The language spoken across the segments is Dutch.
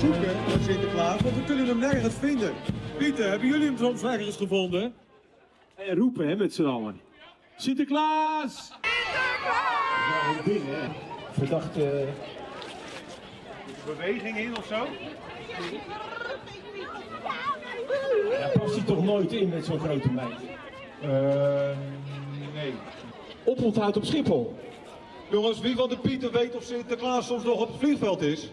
zoeken naar Sinterklaas, want we kunnen hem nergens vinden. Pieter, hebben jullie hem soms ergens gevonden? En roepen hè, met z'n allen. Sinterklaas! Ja, een ding hè. Verdacht. eh, Beweging in of zo? Ja, past hij toch nooit in met zo'n grote meid? Ehm, nee. Oponthoud op Schiphol. Jongens, wie van de Pieter weet of Sinterklaas soms nog op het vliegveld is?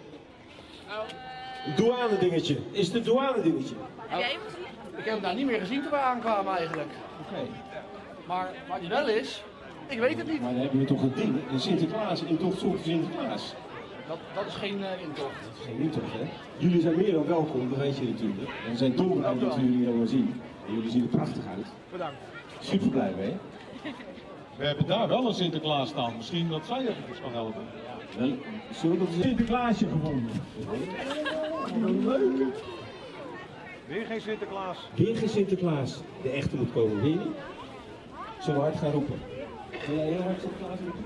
Een douane dingetje. Is het een douane dingetje? Ik heb hem daar niet meer gezien toen we aankwamen eigenlijk. Oké. Maar waar hij wel is, ik weet het niet. Maar dan hebben we toch een ding. Een Sinterklaas, een tocht zonder Sinterklaas. Dat, dat is geen eh, intocht. Dat is geen intocht hè. Jullie zijn meer dan welkom, dat weet je natuurlijk. En we zijn dolblij dat we jullie allemaal zien. En jullie zien er prachtig uit. Bedankt. Super blij mee. We hebben daar wel een Sinterklaas staan. Misschien dat zij even kan helpen. Wel, zullen we dat een Sinterklaasje gevonden? Weer geen Sinterklaas. Weer geen Sinterklaas. De echte moet komen, weer niet? Zullen we hard gaan roepen? Wil jij heel hard Sinterklaas roepen?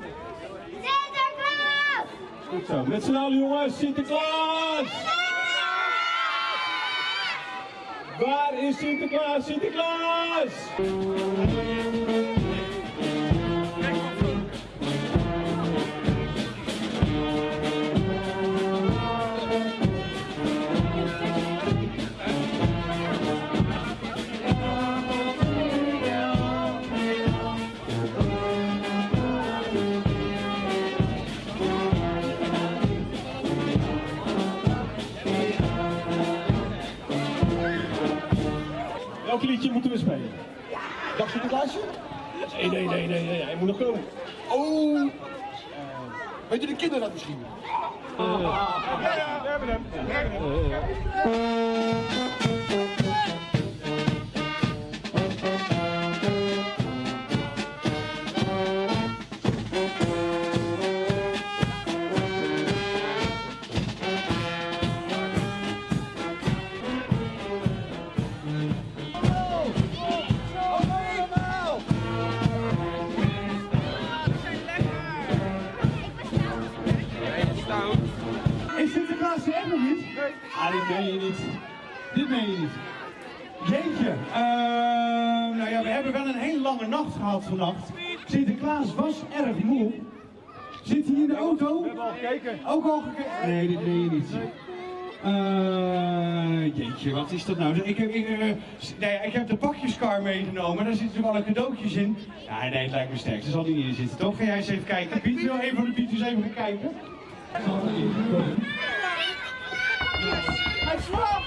Sinterklaas! Goed zo. Met z'n allen jongens, Sinterklaas! Waar is Sinterklaas? Sinterklaas! Oh! weet je de kinderen dat misschien? We hebben hem. We hebben hem. Meen je niet. Dit meen je niet. Jeetje. eh, nou ja, we hebben wel een hele lange nacht gehad vannacht. Sinterklaas was erg moe. Zit hij in de auto? We hebben al gekeken. Ook al gekeken? Nee, dit meen je niet. Eh, jeetje, wat is dat nou? Ik heb, ik, eh, s- nee, ik heb de pakjeskar meegenomen, daar zitten wel cadeautjes in. Ja, nee, het lijkt me sterk. Er zal niet in zitten, toch? Ga jij eens even kijken. Piet, wil een van de Pieters even gaan kijken? Hij slaapt! Hij slaapt!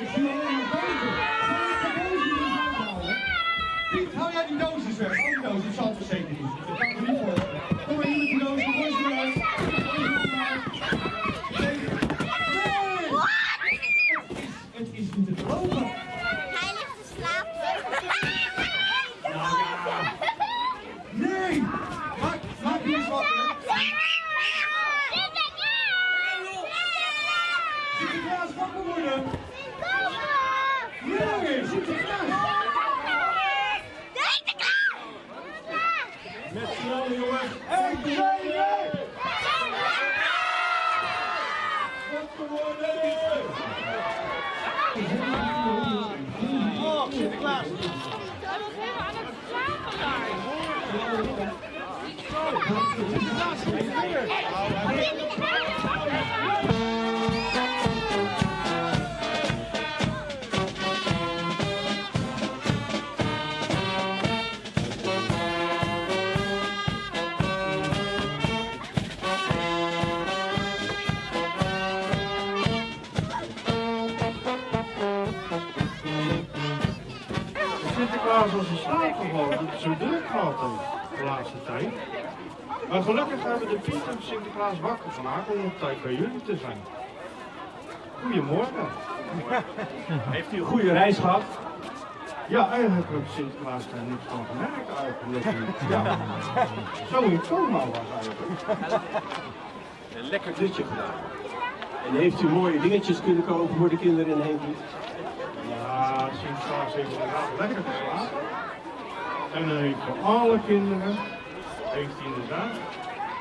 Ik zie alleen maar dozen. Piet, hou jij die doosjes weg? Oh, die doos, dat zal het zeker niet. Dat kan er niet voor. Kom maar hier met die doos, gooi ze eruit. Gooi ze eruit. Nee! Het is niet te geloven. Hij ligt te slapen. Nou ja. Nee! Maak, maak die eens wakker. Sinterklaas wakker worden. Nee, Sinterklaas. Met allen jongens. Eén, twee, drie. Wakker worden! Oh, Sinterklaas. Daar. Sinterklaas was in slaap gevallen dat het zo druk gehad heeft de laatste tijd. Maar gelukkig hebben de Piet en Sinterklaas wakker gemaakt om op tijd bij jullie te zijn. Goedemorgen. Heeft u een goede reis gehad? Ja, eigenlijk heeft Sinterklaas daar niks van gemerkt eigenlijk. Ja, zo in coma was eigenlijk. Een lekker dutje gedaan. En heeft u mooie dingetjes kunnen kopen voor de kinderen in Heenvliet? Ja, Sinterklaas heeft inderdaad lekker geslapen. En hij heeft voor alle kinderen, heeft hij inderdaad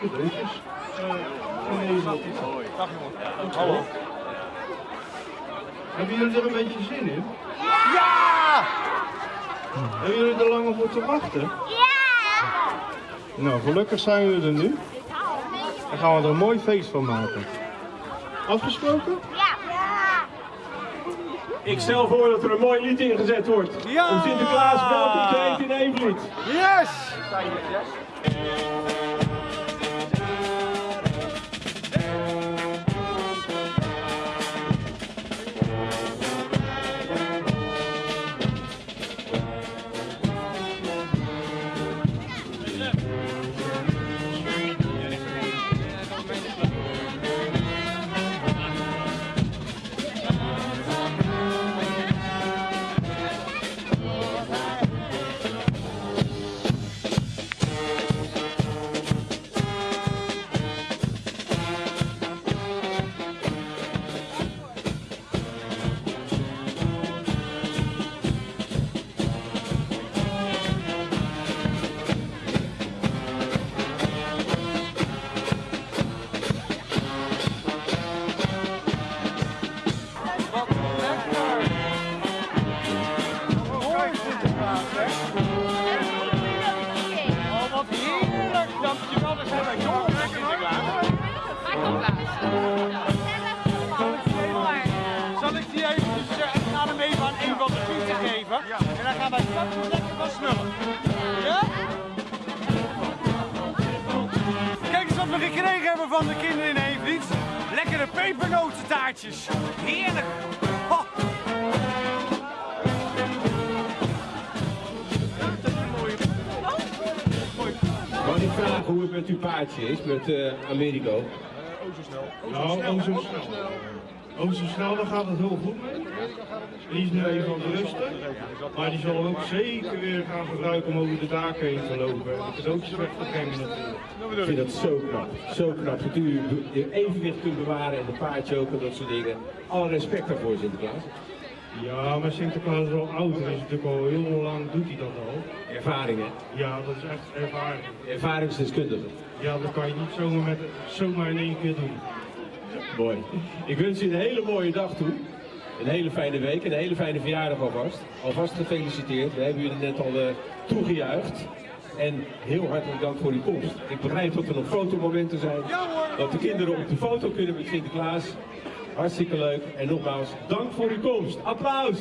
cadeautjes. Uh, en deze Dag jongen. Hallo. Hebben jullie er een beetje zin in? Ja! Hebben jullie er lang op te wachten? Ja! Nou, gelukkig zijn we er nu. Dan gaan we er een mooi feest van maken. Afgesproken? Ja! Ik stel voor dat er een mooi lied ingezet wordt. Ja! Om Sinterklaas welkom te heten in Eemvliet. Yes! Van de kinderen in Eemvliet. Lekkere pepernotentaartjes. Heerlijk. Ho. Mag ik vragen hoe het met uw paardje is, met eh Americo? Nou, oh zo snel. Oh zo snel, dan gaat het heel goed mee. Die is nu even aan het rusten. Maar die zal ook zeker weer gaan gebruiken om over de daken heen te lopen. En de cadeautjes weg te brengen natuurlijk. Ik vind dat zo knap. Zo knap dat u je evenwicht kunt bewaren en de paardje ook en dat soort dingen. Alle respect daarvoor, Sinterklaas. Ja, maar Sinterklaas is al oud. Hij is natuurlijk al heel lang doet hij dat al. Ervaringen. Ja, dat is echt ervaring. Ervaringsdeskundige. Ja, dat kan je niet zomaar, met, zomaar in één keer doen. Mooi. Ik wens u een hele mooie dag toe. Een hele fijne week en een hele fijne verjaardag alvast. Alvast gefeliciteerd. We hebben jullie net al uh, toegejuicht. En heel hartelijk dank voor uw komst. Ik begrijp dat er nog fotomomenten zijn. Dat de kinderen op de foto kunnen met Sinterklaas. Hartstikke leuk. En nogmaals, dank voor uw komst. Applaus!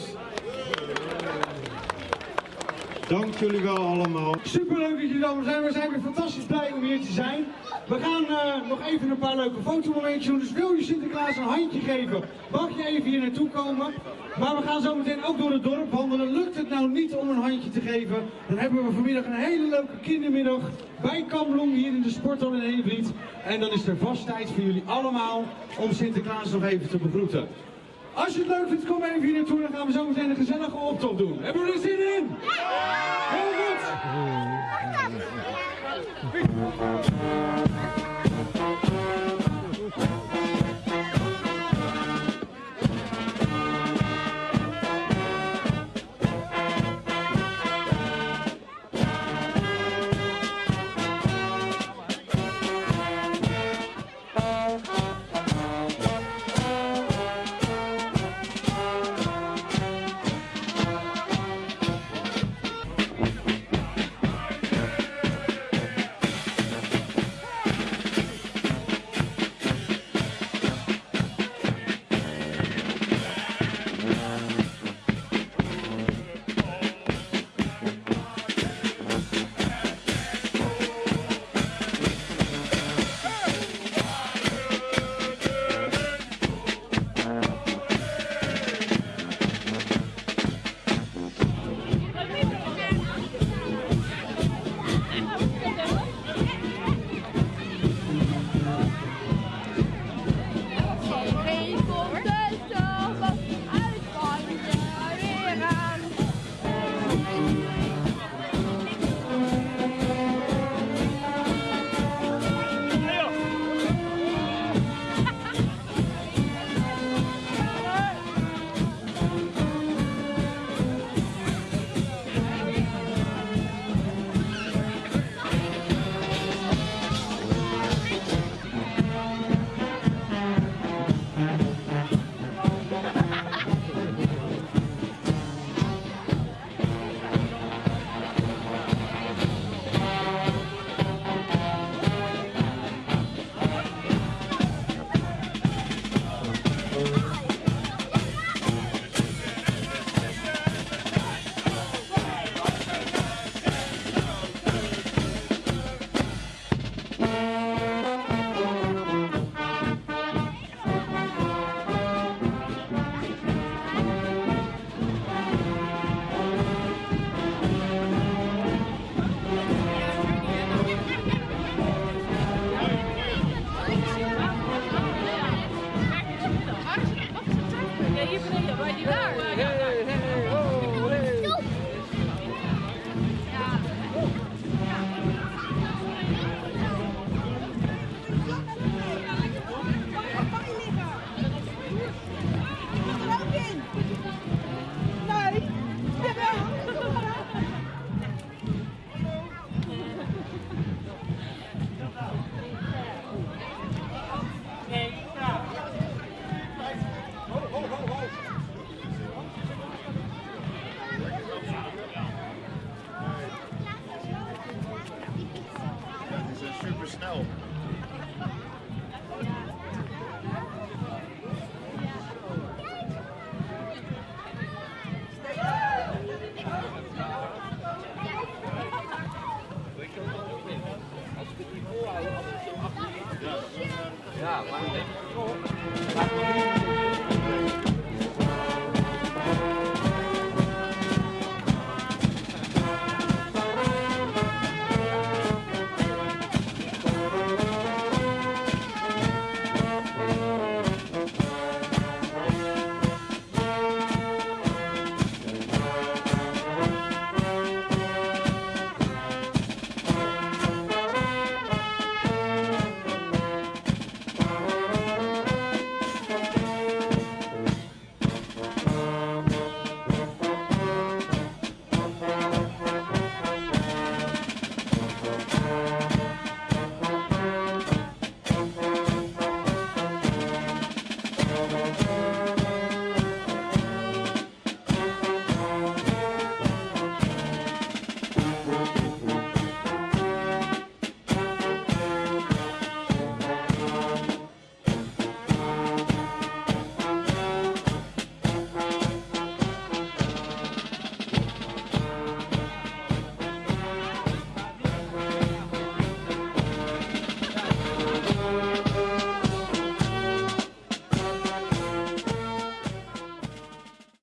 Dank jullie wel allemaal. Superleuk dat jullie allemaal zijn. We zijn weer fantastisch blij om hier te zijn. We gaan eh, nog even een paar leuke fotomomentjes doen. Dus wil je Sinterklaas een handje geven, mag je even hier naartoe komen. Maar we gaan zo meteen ook door het dorp wandelen. Lukt het nou niet om een handje te geven, dan hebben we vanmiddag een hele leuke kindermiddag bij Kamblong hier in de sporthal in Eemvliet. En dan is er vast tijd voor jullie allemaal om Sinterklaas nog even te begroeten. Als je het leuk vindt, kom even hier naartoe. Dan gaan we zo meteen een gezellige optocht doen. Hebben we er zin in? Heel goed! snow.